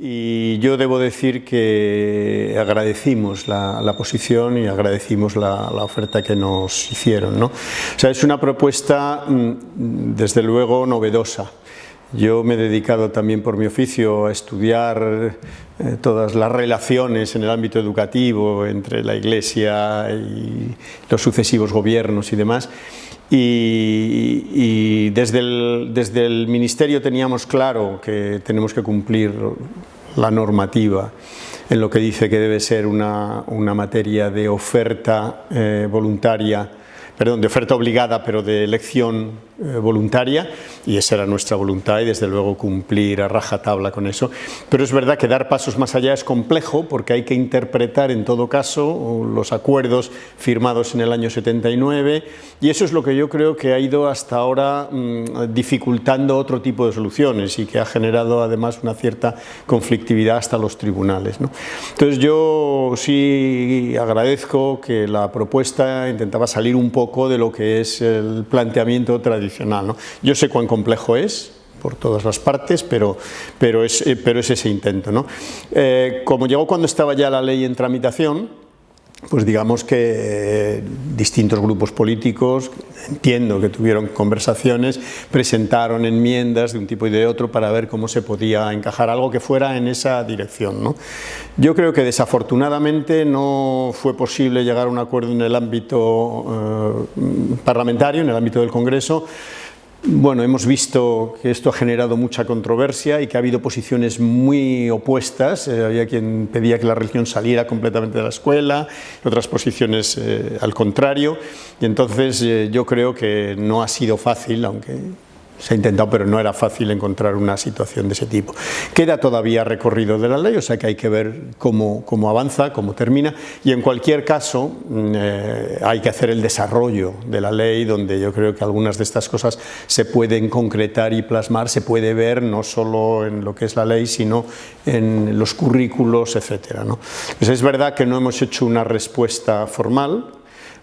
y yo debo decir que agradecimos la, posición y agradecimos la, oferta que nos hicieron. ¿no? O sea, es una propuesta mm, desde luego novedosa. Yo me he dedicado también por mi oficio a estudiar eh, todas las relaciones en el ámbito educativo entre la Iglesia y los sucesivos gobiernos y demás. Y, desde, el, desde el Ministerio teníamos claro que tenemos que cumplir la normativa en lo que dice que debe ser una, materia de oferta eh, voluntaria, perdón, de oferta obligada pero de elección eh, voluntaria y esa era nuestra voluntad y desde luego cumplir a rajatabla con eso. Pero es verdad que dar pasos más allá es complejo porque hay que interpretar en todo caso los acuerdos firmados en el año 79 y eso es lo que yo creo que ha ido hasta ahora mm, dificultando otro tipo de soluciones y que ha generado además una cierta conflictividad hasta los tribunales. Entonces yo sí agradezco que la propuesta intentaba salir un poco de lo que es el planteamiento tradicional yo sé cuán complejo es, por todas las partes, pero, pero, es, eh, pero es ese intento. ¿no? Eh, como llegó cuando estaba ya la ley en tramitación, pues digamos que eh, distintos grupos políticos, entiendo que tuvieron conversaciones, presentaron enmiendas de un tipo y de otro para ver cómo se podía encajar algo que fuera en esa dirección. ¿no? Yo creo que desafortunadamente no fue posible llegar a un acuerdo en el ámbito parlamentario, en el ámbito del Congreso, bueno, hemos visto que esto ha generado mucha controversia y que ha habido posiciones muy opuestas. Eh, había quien pedía que la religión saliera completamente de la escuela, otras posiciones eh, al contrario. Y entonces eh, yo creo que no ha sido fácil, aunque se ha intentado, pero no era fácil encontrar una situación de ese tipo. Queda todavía recorrido de la ley, o sea que hay que ver cómo, cómo avanza, cómo termina, y en cualquier caso mm, eh, hay que hacer el desarrollo de la ley, donde yo creo que algunas de estas cosas se pueden concretar y plasmar, se puede ver no solo en lo que es la ley, sino en los currículos, etc. ¿no? Pues es verdad que no hemos hecho una respuesta formal,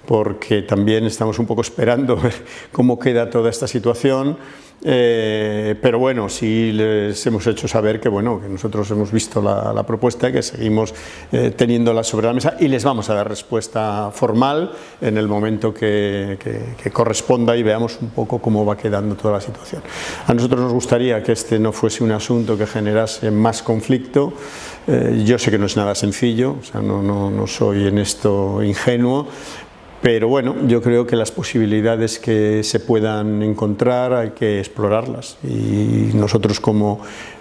porque también estamos un poco esperando ver cómo queda toda esta situación, eh, pero bueno, sí les hemos hecho saber que, bueno, que nosotros hemos visto la, propuesta, que seguimos eh, teniéndola sobre la mesa y les vamos a dar respuesta formal en el momento que, corresponda y veamos un poco cómo va quedando toda la situación. A nosotros nos gustaría que este no fuese un asunto que generase más conflicto, eh, yo sé que no es nada sencillo, o sea, no, no, no soy en esto ingenuo, pero bueno, yo creo que las posibilidades que se puedan encontrar hay que explorarlas y nosotros como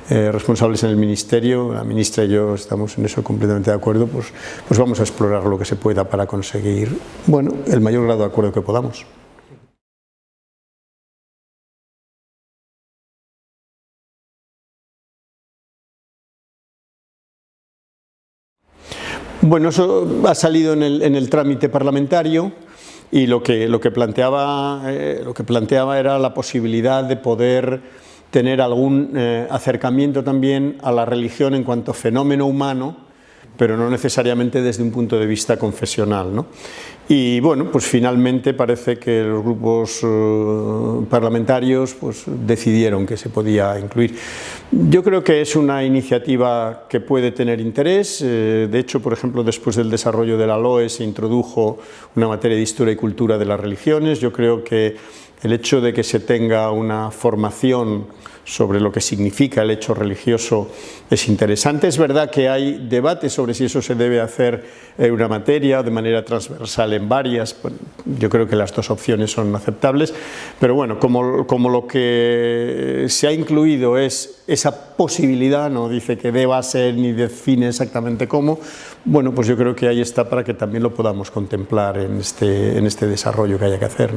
eh, responsables en el Ministerio, la ministra y yo estamos en eso completamente de acuerdo, pues, pues vamos a explorar lo que se pueda para conseguir bueno, el mayor grado de acuerdo que podamos. Bueno, eso ha salido en el, trámite parlamentario y lo que, lo, que planteaba, eh, lo que planteaba era la posibilidad de poder tener algún eh, acercamiento también a la religión en cuanto fenómeno humano pero no necesariamente desde un punto de vista confesional. ¿no? Y bueno, pues finalmente parece que los grupos eh, parlamentarios pues, decidieron que se podía incluir. Yo creo que es una iniciativa que puede tener interés, eh, de hecho, por ejemplo, después del desarrollo de la LOE se introdujo una materia de historia y cultura de las religiones, yo creo que el hecho de que se tenga una formación sobre lo que significa el hecho religioso es interesante. Es verdad que hay debate sobre si eso se debe hacer en una materia de manera transversal en varias. Yo creo que las dos opciones son aceptables, pero bueno, como, como lo que se ha incluido es esa posibilidad, no dice que deba ser ni define exactamente cómo, bueno, pues yo creo que ahí está para que también lo podamos contemplar en este, en este desarrollo que haya que hacer.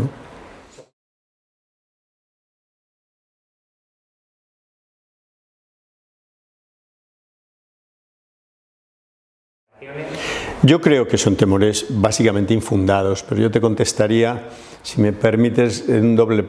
Yo creo que son temores básicamente infundados, pero yo te contestaría, si me permites, en doble,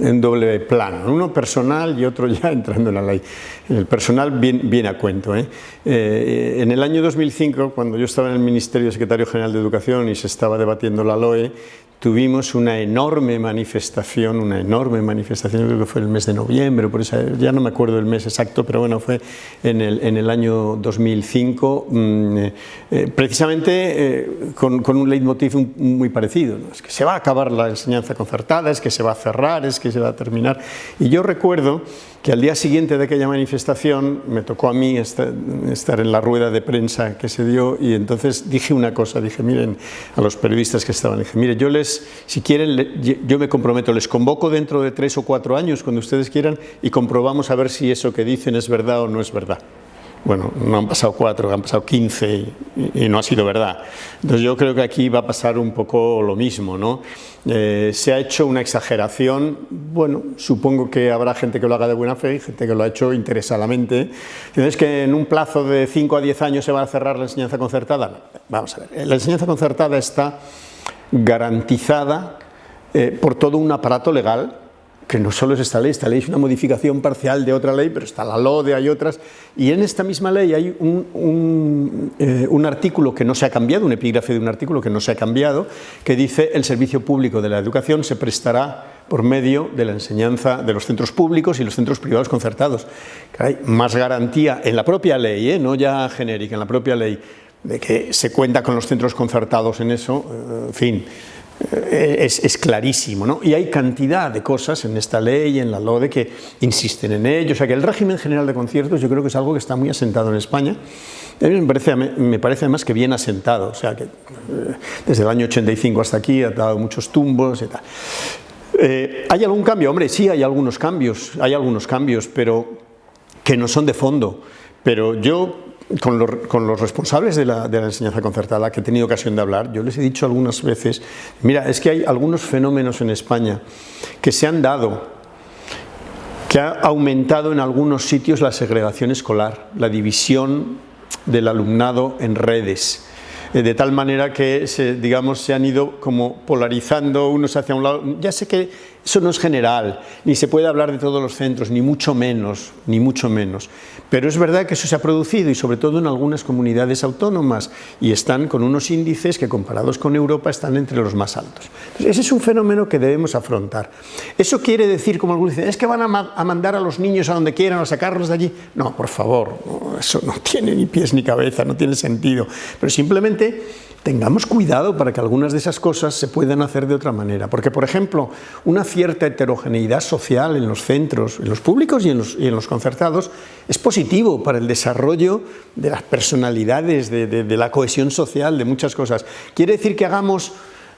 en doble plano, uno personal y otro ya entrando en la ley. El personal viene a cuento. ¿eh? Eh, en el año 2005, cuando yo estaba en el Ministerio de Secretario General de Educación y se estaba debatiendo la LOE, tuvimos una enorme manifestación, una enorme manifestación, creo que fue el mes de noviembre, por esa, ya no me acuerdo el mes exacto, pero bueno, fue en el, en el año 2005, mm, eh, precisamente eh, con, con, un leitmotiv muy parecido, es que se va a acabar la enseñanza concertada, es que se va a cerrar, es que se va a terminar. Y yo recuerdo que al día siguiente de aquella manifestación me tocó a mí estar, en la rueda de prensa que se dio y entonces dije una cosa, dije, miren, a los periodistas que estaban, dije, mire, yo les, si quieren, yo me comprometo, les convoco dentro de tres o cuatro años, cuando ustedes quieran, y comprobamos a ver si eso que dicen es verdad o no es verdad bueno, no han pasado cuatro, han pasado quince y, no ha sido verdad. Entonces yo creo que aquí va a pasar un poco lo mismo, ¿no? Eh, se ha hecho una exageración, bueno, supongo que habrá gente que lo haga de buena fe y gente que lo ha hecho interesadamente. Entonces que en un plazo de cinco a diez años se va a cerrar la enseñanza concertada. Vamos a ver, la enseñanza concertada está garantizada eh, por todo un aparato legal que no solo es esta ley, esta ley es una modificación parcial de otra ley, pero está la LODE, hay otras, y en esta misma ley hay un, eh, un, artículo que no se ha cambiado, un epígrafe de un artículo que no se ha cambiado, que dice el servicio público de la educación se prestará por medio de la enseñanza de los centros públicos y los centros privados concertados. Hay más garantía en la propia ley, ¿eh? no ya genérica, en la propia ley, de que se cuenta con los centros concertados en eso, eh, en fin, eh, es, clarísimo, ¿no? Y hay cantidad de cosas en esta ley, en la LODE, que insisten en ello, o sea que el régimen general de conciertos yo creo que es algo que está muy asentado en España, a mí me parece, me parece además que bien asentado, o sea que eh, desde el año 85 hasta aquí ha dado muchos tumbos y tal. Eh, ¿Hay algún cambio? Hombre, sí hay algunos cambios, hay algunos cambios, pero que no son de fondo, pero yo con, los responsables de la, enseñanza concertada que he tenido ocasión de hablar, yo les he dicho algunas veces, mira, es que hay algunos fenómenos en España que se han dado, que ha aumentado en algunos sitios la segregación escolar, la división del alumnado en redes, eh, de tal manera que se, digamos, se han ido como polarizando unos hacia un lado. Ya sé que eso no es general, ni se puede hablar de todos los centros, ni mucho menos, ni mucho menos. Pero es verdad que eso se ha producido y sobre todo en algunas comunidades autónomas y están con unos índices que comparados con Europa están entre los más altos. ese es un fenómeno que debemos afrontar. ¿Eso quiere decir, como algunos dicen, es que van a, mandar a los niños a donde quieran o sacarlos de allí? No, por favor, eso no tiene ni pies ni cabeza, no tiene sentido. Pero simplemente tengamos cuidado para que algunas de esas cosas se puedan hacer de otra manera. Porque, por ejemplo, una cierta heterogeneidad social en los centros, en los públicos y en los, concertados, es positivo para el desarrollo de las personalidades, de, la cohesión social, de muchas cosas. ¿Quiere decir que hagamos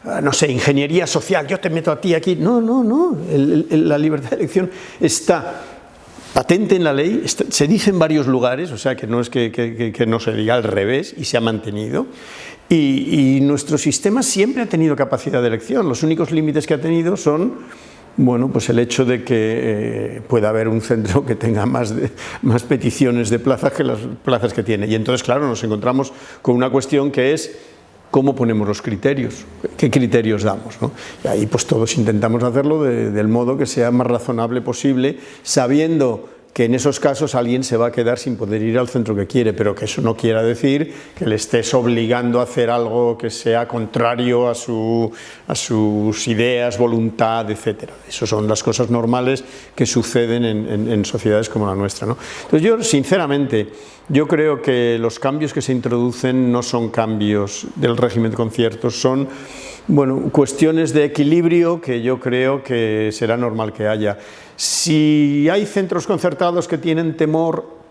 ah, no sé, ingeniería social, yo te meto a ti aquí. No, no, no, la libertad de elección está patente en la ley, se dice en varios lugares, o sea que no es que, no se diga al revés y se ha mantenido, y, nuestro sistema siempre ha tenido capacidad de elección, los únicos límites que ha tenido son bueno, pues el hecho de que eh, pueda haber un centro que tenga más, más peticiones de plazas que las plazas que tiene. Y entonces, claro, nos encontramos con una cuestión que es cómo ponemos los criterios, qué criterios damos. Y ahí pues todos intentamos hacerlo del modo que sea más razonable posible, sabiendo que en esos casos alguien se va a quedar sin poder ir al centro que quiere, pero que eso no quiera decir que le estés obligando a hacer algo que sea contrario a, su, a sus ideas, voluntad, etc. Esas son las cosas normales que suceden en, sociedades como la nuestra. ¿no? Entonces yo, sinceramente, yo creo que los cambios que se introducen no son cambios del régimen de conciertos, son bueno, cuestiones de equilibrio que yo creo que será normal que haya. Si hay centros concertados que tienen temor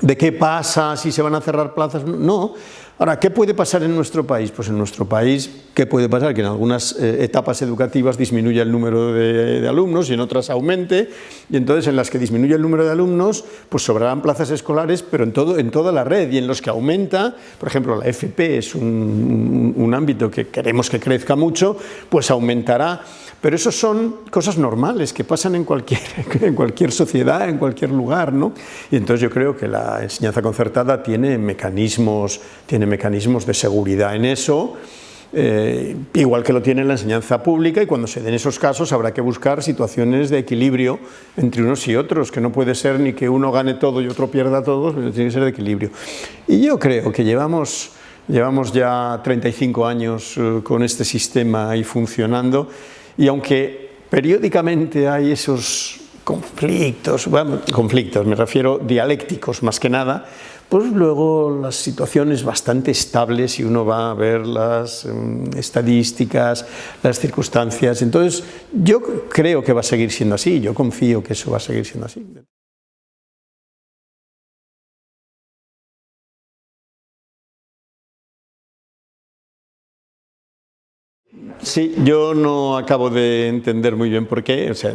de qué pasa, si se van a cerrar plazas, no. Ahora, ¿qué puede pasar en nuestro país? Pues en nuestro país, ¿qué puede pasar? Que en algunas eh, etapas educativas disminuya el número de, alumnos y en otras aumente, y entonces en las que disminuye el número de alumnos, pues sobrarán plazas escolares, pero en, todo, en toda la red, y en los que aumenta, por ejemplo, la FP es un, un ámbito que queremos que crezca mucho, pues aumentará pero eso son cosas normales que pasan en cualquier, en cualquier sociedad, en cualquier lugar, ¿no? Y entonces yo creo que la enseñanza concertada tiene mecanismos, tiene mecanismos de seguridad en eso, eh, igual que lo tiene la enseñanza pública y cuando se den esos casos habrá que buscar situaciones de equilibrio entre unos y otros, que no puede ser ni que uno gane todo y otro pierda todo, pero tiene que ser de equilibrio. Y yo creo que llevamos llevamos ya 35 años eh, con este sistema ahí funcionando y aunque periódicamente hay esos conflictos, conflictos, me refiero dialécticos más que nada, pues luego las situaciones bastante estables y uno va a ver las um, estadísticas, las circunstancias, entonces yo creo que va a seguir siendo así, yo confío que eso va a seguir siendo así. Sí, yo no acabo de entender muy bien por qué, o sea,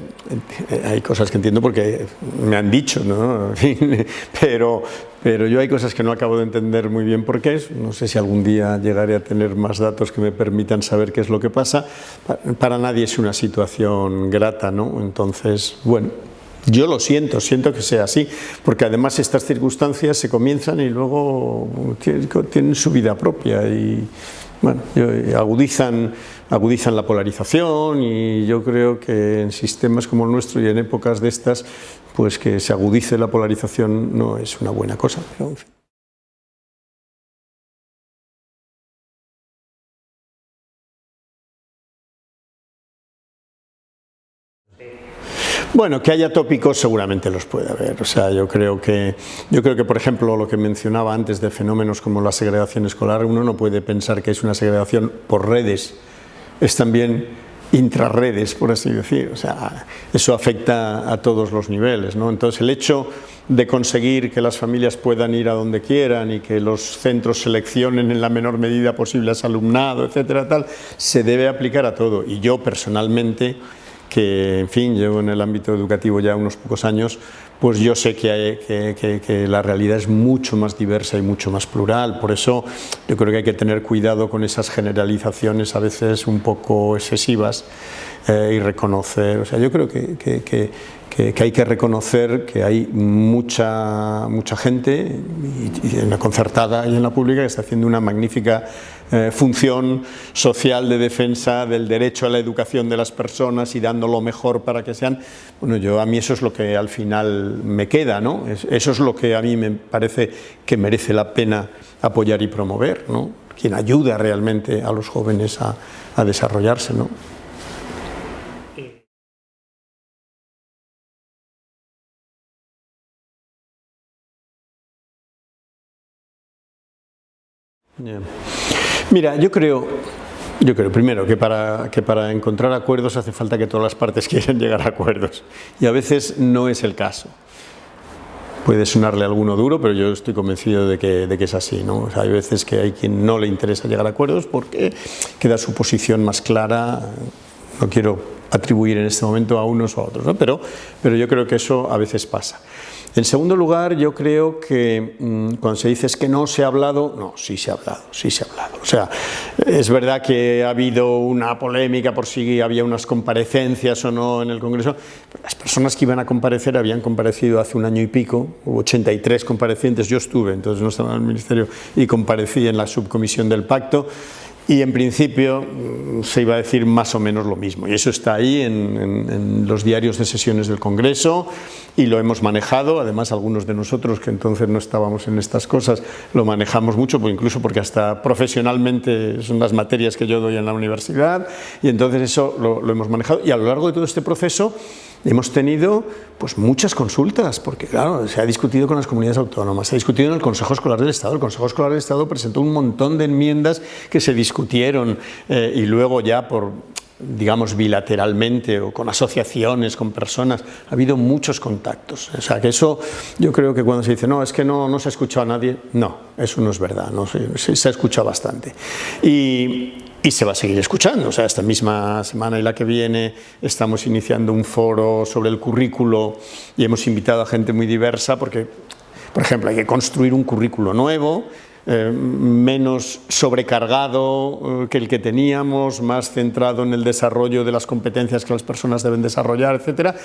hay cosas que entiendo porque me han dicho, ¿no? pero, pero yo hay cosas que no acabo de entender muy bien por qué, no sé si algún día llegaré a tener más datos que me permitan saber qué es lo que pasa, para nadie es una situación grata, ¿no? Entonces, bueno, yo lo siento, siento que sea así, porque además estas circunstancias se comienzan y luego tienen su vida propia y bueno, agudizan, agudizan la polarización y yo creo que en sistemas como el nuestro y en épocas de estas, pues que se agudice la polarización no es una buena cosa. Bueno, que haya tópicos seguramente los puede haber, o sea, yo creo que, yo creo que por ejemplo lo que mencionaba antes de fenómenos como la segregación escolar, uno no puede pensar que es una segregación por redes, es también intrarredes, por así decir, o sea, eso afecta a todos los niveles, ¿no? Entonces el hecho de conseguir que las familias puedan ir a donde quieran y que los centros seleccionen en la menor medida posible a ese alumnado, etcétera, tal, se debe aplicar a todo, y yo personalmente que, en fin, llevo en el ámbito educativo ya unos pocos años, pues yo sé que, la realidad es mucho más diversa y mucho más plural, por eso yo creo que hay que tener cuidado con esas generalizaciones a veces un poco excesivas eh, y reconocer, o sea, yo creo que, hay que reconocer que hay mucha, mucha gente, en la concertada y en la pública, que está haciendo una magnífica eh, función social de defensa del derecho a la educación de las personas y dando lo mejor para que sean, bueno, yo a mí eso es lo que al final me queda, ¿no? eso es lo que a mí me parece que merece la pena apoyar y promover, ¿no? Quien ayuda realmente a los jóvenes a, a desarrollarse, ¿no? Mira, yo creo, yo creo primero que para, que para encontrar acuerdos hace falta que todas las partes quieran llegar a acuerdos y a veces no es el caso. Puede sonarle alguno duro, pero yo estoy convencido de que, de que es así. ¿no? hay veces que hay quien no le interesa llegar a acuerdos porque queda su posición más clara. No quiero atribuir en este momento a unos o a otros, ¿no? pero, pero yo creo que eso a veces pasa. En segundo lugar, yo creo que mm, cuando se dice es que no se ha hablado, no, sí se ha hablado, sí se ha hablado. O sea, es verdad que ha habido una polémica por si había unas comparecencias o no en el Congreso, las personas que iban a comparecer habían comparecido hace un año y pico, hubo 83 comparecientes, yo estuve, entonces no estaba en el Ministerio y comparecí en la subcomisión del pacto, y en principio mm, se iba a decir más o menos lo mismo. Y eso está ahí en, los diarios de sesiones del Congreso y lo hemos manejado, además algunos de nosotros que entonces no estábamos en estas cosas lo manejamos mucho, pues incluso porque hasta profesionalmente son las materias que yo doy en la universidad. Y entonces eso lo, lo hemos manejado. Y a lo largo de todo este proceso Hemos tenido pues, muchas consultas, porque claro, se ha discutido con las comunidades autónomas, se ha discutido en el Consejo Escolar del Estado, el Consejo Escolar del Estado presentó un montón de enmiendas que se discutieron eh, y luego ya por digamos bilateralmente o con asociaciones, con personas, ha habido muchos contactos. O sea, que eso yo creo que cuando se dice, no, es que no, no se ha escuchado a nadie, no, eso no es verdad, no, se, se ha escuchado bastante. Y, y se va a seguir escuchando. O sea, esta misma semana y la que viene estamos iniciando un foro sobre el currículo y hemos invitado a gente muy diversa porque, por ejemplo, hay que construir un currículo nuevo, eh, menos sobrecargado eh, que el que teníamos, más centrado en el desarrollo de las competencias que las personas deben desarrollar, etcétera,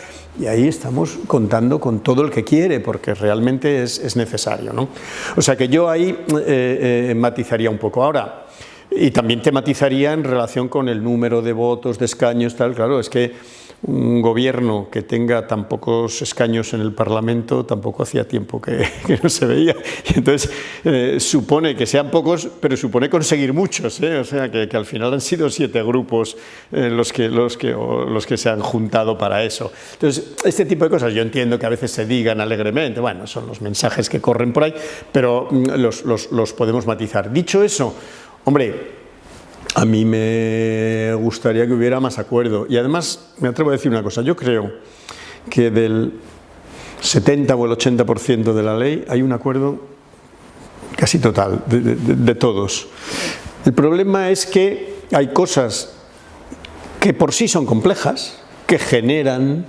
y ahí estamos contando con todo el que quiere, porque realmente es, necesario. ¿no? O sea que yo ahí eh, matizaría un poco. Ahora, y también tematizaría en relación con el número de votos, de escaños, tal, claro, es que un gobierno que tenga tan pocos escaños en el Parlamento tampoco hacía tiempo que, no se veía. Y entonces eh, supone que sean pocos, pero supone conseguir muchos. ¿eh? O sea, que, al final han sido siete grupos eh, los, que, los, que, los que se han juntado para eso. Entonces, este tipo de cosas yo entiendo que a veces se digan alegremente, bueno, son los mensajes que corren por ahí, pero mm, los, los, los podemos matizar. Dicho eso, hombre, a mí me gustaría que hubiera más acuerdo. Y además, me atrevo a decir una cosa, yo creo que del 70 o el 80% de la ley hay un acuerdo casi total, de, todos. El problema es que hay cosas que por sí son complejas, que generan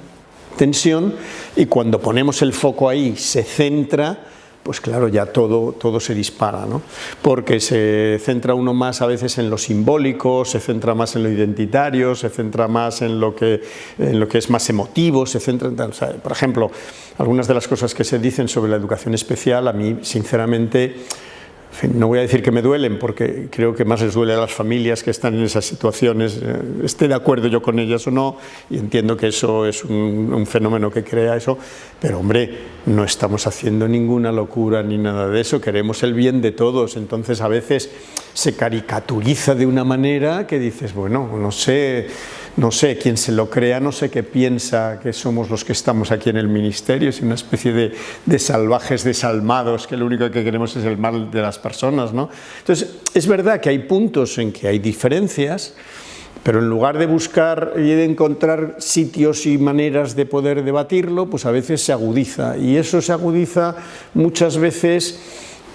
tensión y cuando ponemos el foco ahí se centra pues claro, ya todo, todo se dispara, ¿no? porque se centra uno más a veces en lo simbólico, se centra más en lo identitario, se centra más en lo que, en lo que es más emotivo, se centra en, por ejemplo, algunas de las cosas que se dicen sobre la educación especial, a mí sinceramente no voy a decir que me duelen porque creo que más les duele a las familias que están en esas situaciones, eh, esté de acuerdo yo con ellas o no, y entiendo que eso es un, fenómeno que crea eso, pero hombre, no estamos haciendo ninguna locura ni nada de eso, queremos el bien de todos, entonces a veces se caricaturiza de una manera que dices, bueno, no sé no sé, quien se lo crea no sé qué piensa que somos los que estamos aquí en el ministerio, es una especie de, salvajes desalmados que lo único que queremos es el mal de las personas. ¿no? Entonces, es verdad que hay puntos en que hay diferencias, pero en lugar de buscar y de encontrar sitios y maneras de poder debatirlo, pues a veces se agudiza, y eso se agudiza muchas veces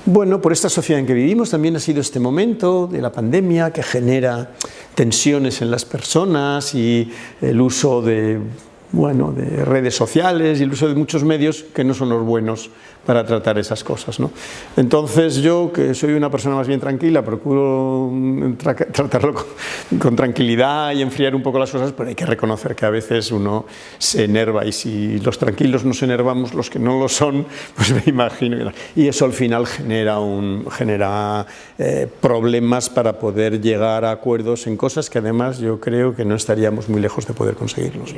bueno, por esta sociedad en que vivimos también ha sido este momento de la pandemia que genera tensiones en las personas y el uso de bueno, de redes sociales y el uso de muchos medios que no son los buenos para tratar esas cosas. ¿no? Entonces yo, que soy una persona más bien tranquila, procuro mm, tratarlo con, tranquilidad y enfriar un poco las cosas, pero hay que reconocer que a veces uno se enerva y si los tranquilos nos enervamos, los que no lo son, pues me imagino Y eso al final genera, un, genera eh, problemas para poder llegar a acuerdos en cosas que además yo creo que no estaríamos muy lejos de poder conseguirlos.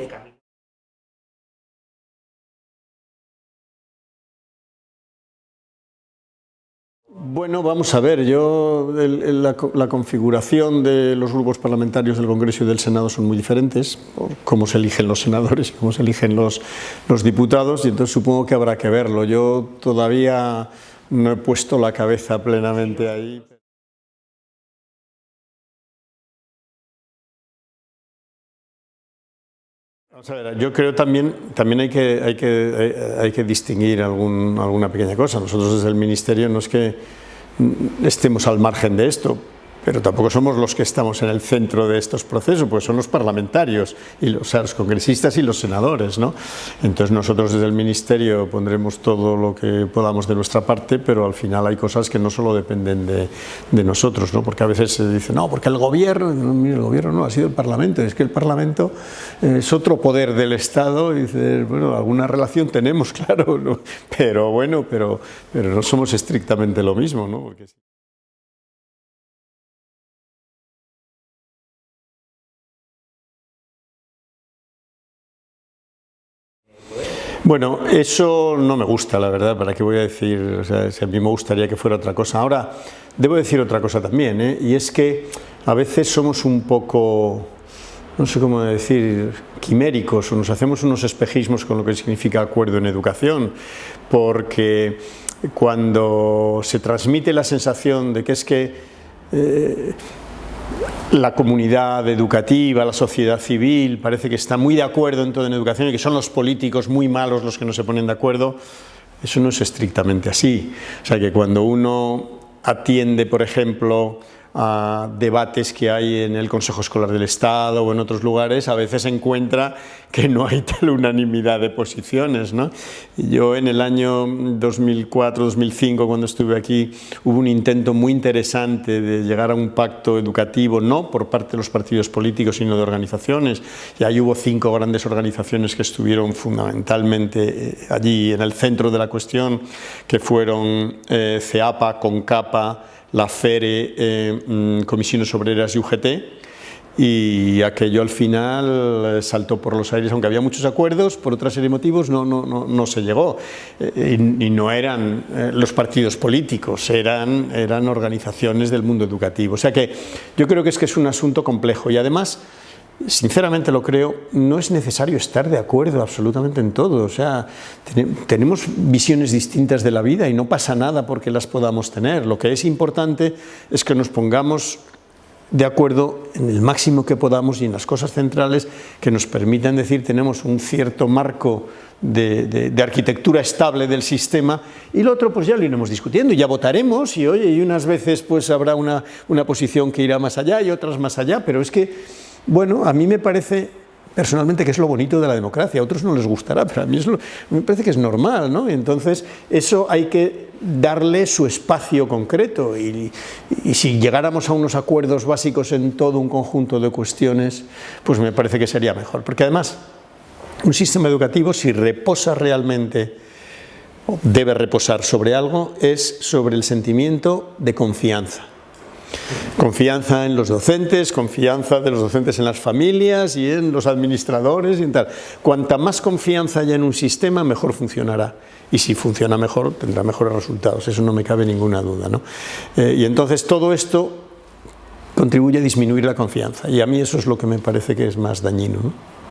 Bueno, vamos a ver, yo la, configuración de los grupos parlamentarios del Congreso y del Senado son muy diferentes, cómo se eligen los senadores y cómo se eligen los, los diputados, y entonces supongo que habrá que verlo. Yo todavía no he puesto la cabeza plenamente ahí. Vamos a ver, yo creo también, también hay que, hay que, hay que distinguir algún, alguna pequeña cosa. Nosotros desde el Ministerio no es que estemos al margen de esto, pero tampoco somos los que estamos en el centro de estos procesos, pues son los parlamentarios, y los, los congresistas y los senadores. ¿no? Entonces nosotros desde el Ministerio pondremos todo lo que podamos de nuestra parte, pero al final hay cosas que no solo dependen de, de nosotros, ¿no? porque a veces se dice, no, porque el gobierno, no, el gobierno no, ha sido el Parlamento, es que el Parlamento es otro poder del Estado, y bueno, alguna relación tenemos, claro, pero bueno, pero, pero no somos estrictamente lo mismo. ¿no? Porque... Bueno, eso no me gusta, la verdad, ¿para qué voy a decir? O sea, si a mí me gustaría que fuera otra cosa. Ahora, debo decir otra cosa también, ¿eh? y es que a veces somos un poco, no sé cómo decir, quiméricos, o nos hacemos unos espejismos con lo que significa acuerdo en educación, porque cuando se transmite la sensación de que es que eh, la comunidad educativa, la sociedad civil, parece que está muy de acuerdo en todo en educación y que son los políticos muy malos los que no se ponen de acuerdo, eso no es estrictamente así. O sea que cuando uno atiende, por ejemplo, a debates que hay en el Consejo Escolar del Estado o en otros lugares, a veces se encuentra que no hay tal unanimidad de posiciones. ¿no? Yo en el año 2004-2005, cuando estuve aquí, hubo un intento muy interesante de llegar a un pacto educativo, no por parte de los partidos políticos, sino de organizaciones. Y ahí hubo cinco grandes organizaciones que estuvieron fundamentalmente eh, allí en el centro de la cuestión, que fueron eh, CEAPA, CONCAPA, la FERE, eh, mm, Comisiones Obreras y UGT, y aquello al final eh, saltó por los aires, aunque había muchos acuerdos, por otra serie de motivos no, no, no, no se llegó. Eh, y, no eran eh, los partidos políticos, eran, eran organizaciones del mundo educativo. O sea que yo creo que es que es un asunto complejo y además sinceramente lo creo, no es necesario estar de acuerdo absolutamente en todo, o sea, tenemos visiones distintas de la vida y no pasa nada porque las podamos tener, lo que es importante es que nos pongamos de acuerdo en el máximo que podamos y en las cosas centrales que nos permitan decir tenemos un cierto marco de, arquitectura estable del sistema y lo otro pues ya lo iremos discutiendo, ya votaremos y oye, y unas veces pues habrá una, una posición que irá más allá y otras más allá, pero es que bueno, a mí me parece personalmente que es lo bonito de la democracia, a otros no les gustará, pero a mí es lo, me parece que es normal, ¿no? entonces eso hay que darle su espacio concreto y, y, si llegáramos a unos acuerdos básicos en todo un conjunto de cuestiones, pues me parece que sería mejor, porque además un sistema educativo si reposa realmente debe reposar sobre algo es sobre el sentimiento de confianza Confianza en los docentes, confianza de los docentes en las familias y en los administradores y en tal. Cuanta más confianza haya en un sistema, mejor funcionará. Y si funciona mejor, tendrá mejores resultados, eso no me cabe ninguna duda. ¿no? Eh, y entonces todo esto contribuye a disminuir la confianza y a mí eso es lo que me parece que es más dañino. ¿no?